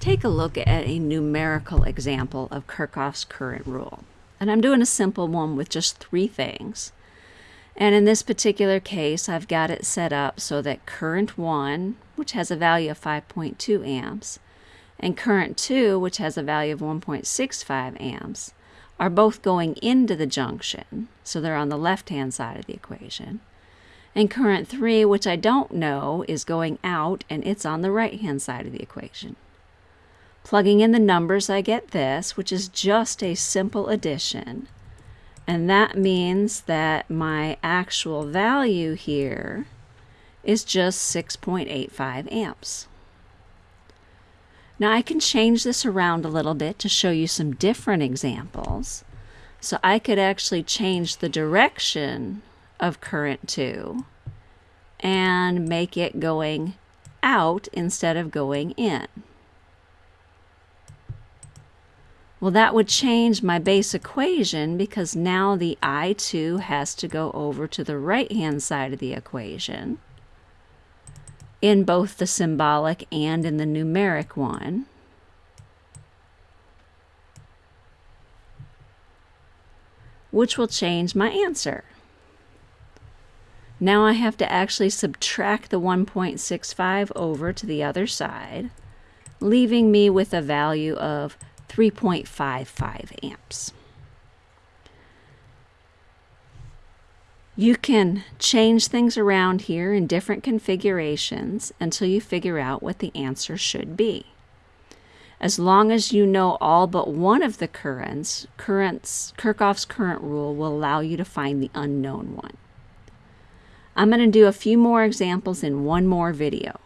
take a look at a numerical example of Kirchhoff's current rule. And I'm doing a simple one with just three things. And in this particular case, I've got it set up so that current 1, which has a value of 5.2 amps, and current 2, which has a value of 1.65 amps, are both going into the junction, so they're on the left-hand side of the equation. And current 3, which I don't know, is going out, and it's on the right-hand side of the equation. Plugging in the numbers, I get this, which is just a simple addition. And that means that my actual value here is just 6.85 amps. Now I can change this around a little bit to show you some different examples. So I could actually change the direction of current 2 and make it going out instead of going in. Well, that would change my base equation because now the I2 has to go over to the right-hand side of the equation in both the symbolic and in the numeric one. which will change my answer. Now I have to actually subtract the 1.65 over to the other side, leaving me with a value of 3.55 amps. You can change things around here in different configurations until you figure out what the answer should be. As long as you know all but one of the currents, currents Kirchhoff's current rule will allow you to find the unknown one. I'm going to do a few more examples in one more video.